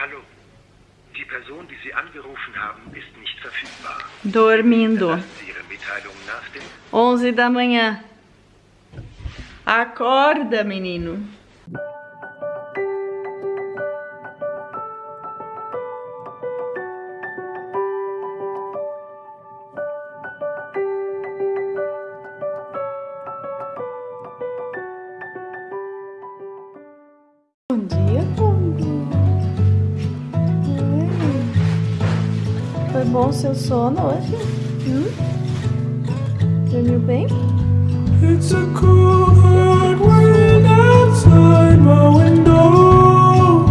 Hallo. Die Person, die Sie angerufen haben, ist nicht verfügbar. Dormindo. Lassen Sie Ihre Mitteilung nach dem 11 da manhã. Acorda, menino. Bom seu sono hoje? Hum? Dormiu bem? It's a cool hard wind outside my window.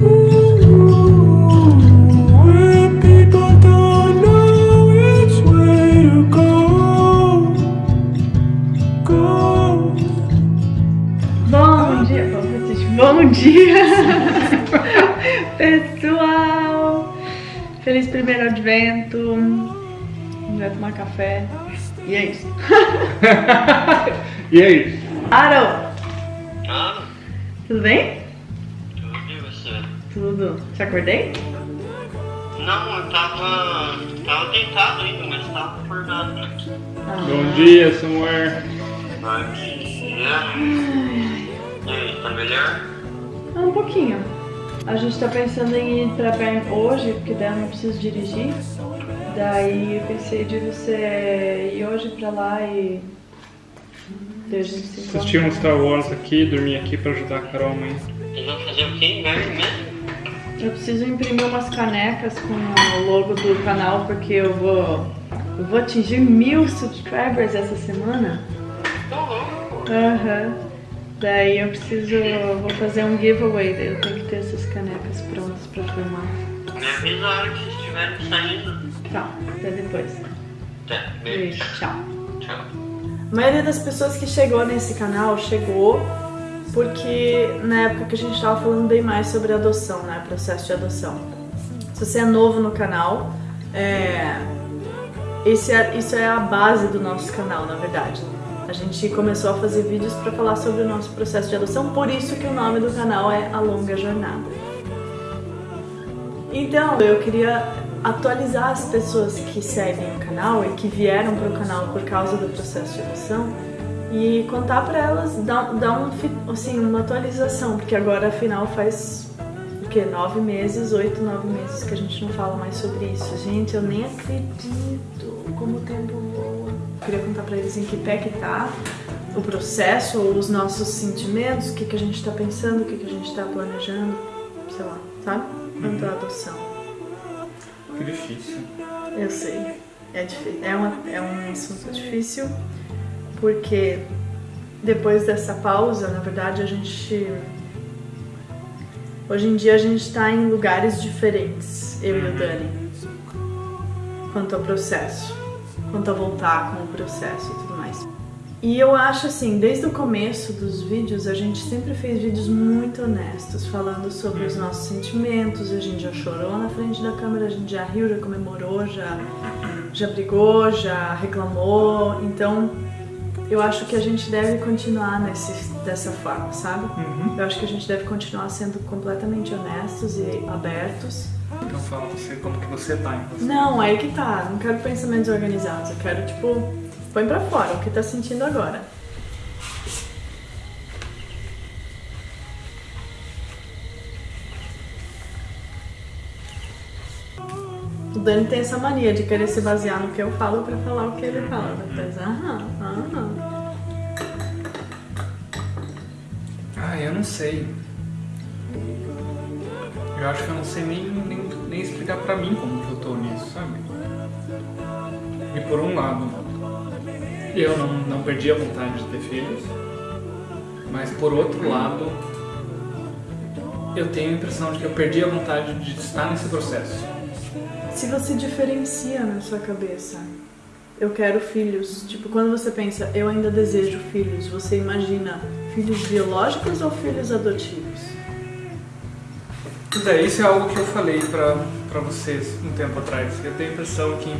Ooh, where people don't know which way to go. Go. Bom dia, bom dia, pessoal! Feliz primeiro advento! Vai tomar café e é isso. E aí? Aro, Ah, tudo bem? tudo e você? Tudo. Te acordei? Não, eu tava. tava deitado ainda, mas tava acordado, né? Bom dia, Samuel. Bom dia. E aí, tá melhor? Ah, um pouquinho. A gente tá pensando em ir pra Bern hoje, porque daí eu não preciso dirigir. Daí eu pensei de você ir hoje pra lá e. Assistir um Star Wars aqui, dormir aqui pra ajudar a Carol amanhã. Vocês vão fazer o quê? Inverno mesmo? Eu preciso imprimir umas canecas com o logo do canal porque eu vou. Eu vou atingir mil subscribers essa semana. Aham. Daí eu preciso. eu Vou fazer um giveaway, daí eu tenho canecas prontas pra filmar. Me avisa a hora que vocês estiverem saindo. Tá, até depois. Tá, beijo. Beijo, tchau. Tchau. A maioria das pessoas que chegou nesse canal chegou porque na época que a gente estava falando bem mais sobre adoção, né? Processo de adoção. Se você é novo no canal, é, esse é- isso é a base do nosso canal, na verdade. A gente começou a fazer vídeos para falar sobre o nosso processo de adoção, por isso que o nome do canal é A Longa Jornada. Então, eu queria atualizar as pessoas que seguem o canal e que vieram para o canal por causa do processo de adoção e contar para elas, dar, dar um, assim, uma atualização, porque agora afinal faz o que? Nove meses, oito, nove meses que a gente não fala mais sobre isso. Gente, eu nem acredito como o tempo voa. Queria contar para eles em que pé que tá o processo, os nossos sentimentos, o que, que a gente tá pensando, o que, que a gente tá planejando, sei lá, sabe? Quanto à adoção. Que difícil. Eu sei. É difícil. É, uma, é um assunto difícil porque depois dessa pausa, na verdade, a gente. Hoje em dia a gente está em lugares diferentes, eu e o Dani, quanto ao processo, quanto a voltar com o processo e tudo. E eu acho assim, desde o começo dos vídeos, a gente sempre fez vídeos muito honestos, falando sobre os nossos sentimentos, a gente já chorou na frente da câmera, a gente já riu, já comemorou, já, já brigou, já reclamou. Então, eu acho que a gente deve continuar nesse, dessa forma, sabe? Eu acho que a gente deve continuar sendo completamente honestos e abertos. Então fala você como que você tá, então. Não, aí que tá. Não quero pensamentos organizados. Eu quero, tipo, põe pra fora o que tá sentindo agora. O Dani tem essa mania de querer se basear no que eu falo pra falar o que ele fala. Depois, aham, aham. Ah, eu não sei. Eu acho que eu não sei nem, nem, nem explicar pra mim como que eu tô nisso, sabe? E por um lado, eu não, não perdi a vontade de ter filhos, mas por outro lado, eu tenho a impressão de que eu perdi a vontade de estar nesse processo. Se você diferencia na sua cabeça, eu quero filhos. Tipo, quando você pensa, eu ainda desejo filhos, você imagina filhos biológicos ou filhos adotivos? Pois é, isso é algo que eu falei pra, pra vocês um tempo atrás. Eu tenho a impressão que.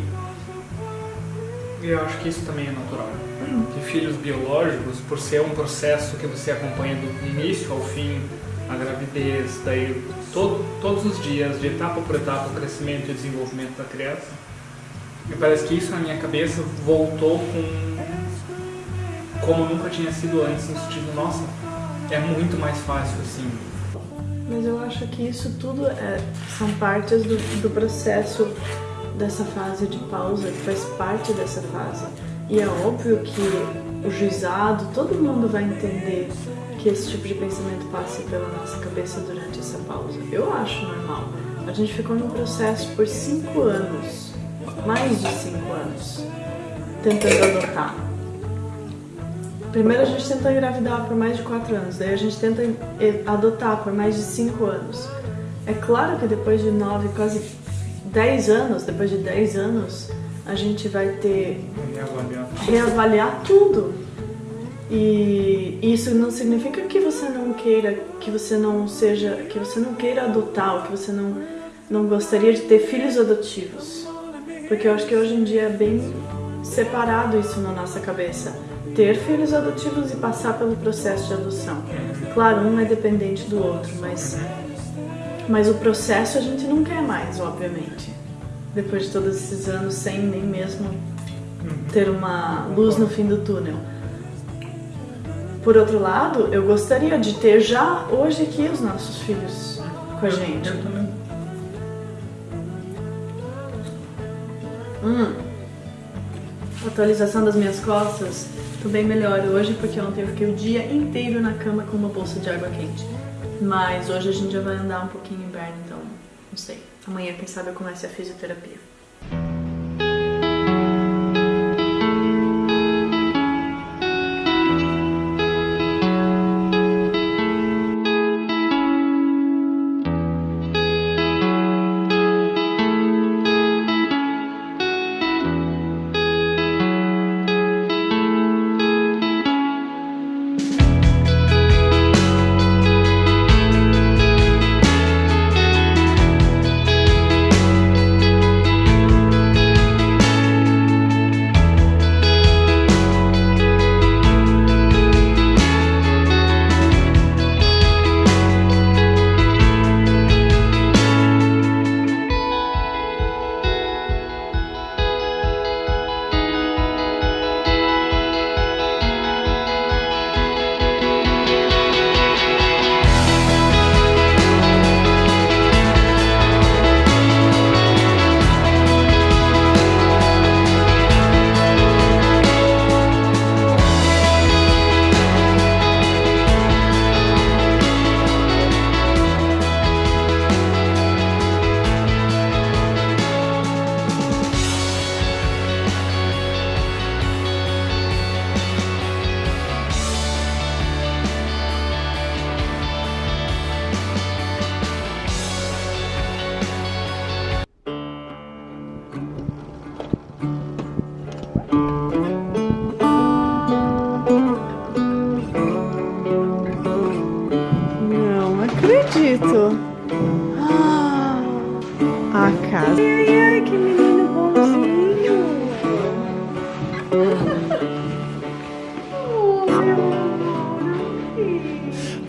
Eu acho que isso também é natural. Que filhos biológicos, por ser um processo que você acompanha do início ao fim, a gravidez, daí to- todos os dias, de etapa por etapa, o crescimento e desenvolvimento da criança, me parece que isso na minha cabeça voltou com como nunca tinha sido antes, no sentido, nossa, é muito mais fácil assim. Mas eu acho que isso tudo é- são partes do, do processo dessa fase de pausa, que faz parte dessa fase. E é óbvio que o juizado, todo mundo vai entender que esse tipo de pensamento passe pela nossa cabeça durante essa pausa. Eu acho normal. A gente ficou num processo por cinco anos, mais de cinco anos, tentando adotar. Primeiro a gente tenta engravidar por mais de 4 anos, daí a gente tenta adotar por mais de 5 anos. É claro que depois de 9, quase 10 anos, depois de 10 anos, a gente vai ter Reavaliar. reavaliar tudo. E isso não significa que você não queira, que você não seja, que você não queira adotar, ou que você não não gostaria de ter filhos adotivos. Porque eu acho que hoje em dia é bem separado isso na nossa cabeça. Ter filhos adotivos e passar pelo processo de adoção. Claro, um é dependente do outro, mas mas o processo a gente não quer mais, obviamente. Depois de todos esses anos sem nem mesmo ter uma luz no fim do túnel. Por outro lado, eu gostaria de ter já hoje aqui os nossos filhos com a gente. Eu também. Hum. Atualização das minhas costas. Tô bem melhor hoje porque ontem eu fiquei o dia inteiro na cama com uma bolsa de água quente. Mas hoje a gente já vai andar um pouquinho inverno, então não sei. Amanhã, quem sabe, eu começo a fisioterapia.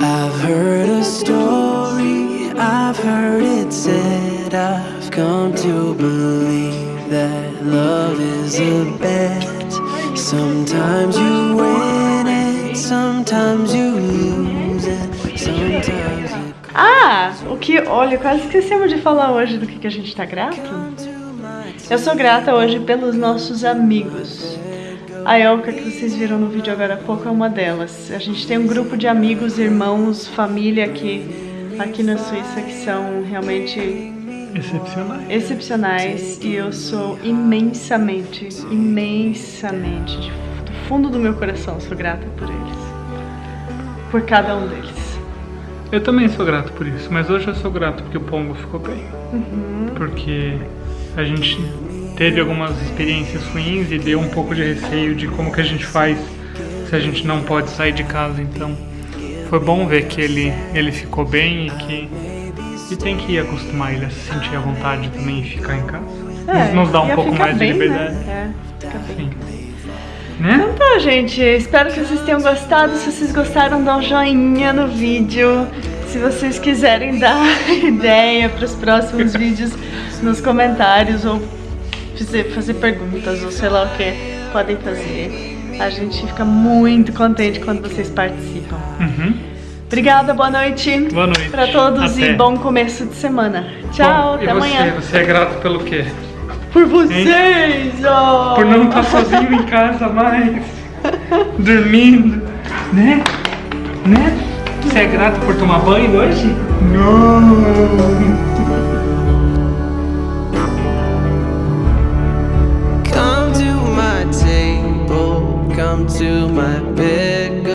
I've heard a story, I've heard it said, I've come to believe that love is a bet. Sometimes you win it, sometimes you lose it, sometimes it Ah, o que, olha, quase esquecemos de falar hoje do que, que a gente tá grato. Eu sou grata hoje pelos nossos amigos. A Elka, que vocês viram no vídeo agora há pouco, é uma delas. A gente tem um grupo de amigos, irmãos, família aqui, aqui na Suíça que são realmente Excepcionais. excepcionais e eu sou imensamente, imensamente, de- do fundo do meu coração, sou grata por eles. Por cada um deles. Eu também sou grato por isso, mas hoje eu sou grato porque o Pongo ficou bem. Porque a gente teve algumas experiências ruins e deu um pouco de receio de como que a gente faz se a gente não pode sair de casa. Então foi bom ver que ele, ele ficou bem e que e tem que acostumar ele a se sentir à vontade também e ficar em casa. Nos- Nos dá É, um pouco mais bem, de liberdade. Né? É, fica bem. Né? Então tá, gente. Espero que vocês tenham gostado. Se vocês gostaram, dá um joinha no vídeo. Se vocês quiserem dar ideia para os próximos vídeos nos comentários ou fazer, fazer perguntas ou sei lá o que, podem fazer. A gente fica muito contente quando vocês participam. Uhum. Obrigada, boa noite. Boa noite. Para todos Até. e bom começo de semana. Tchau, Bom, até e você? amanhã. Você é grato pelo quê? Por vocês! ó. Por não estar sozinho em casa mais, dormindo, né? Né? Você é grato por tomar banho hoje? Não!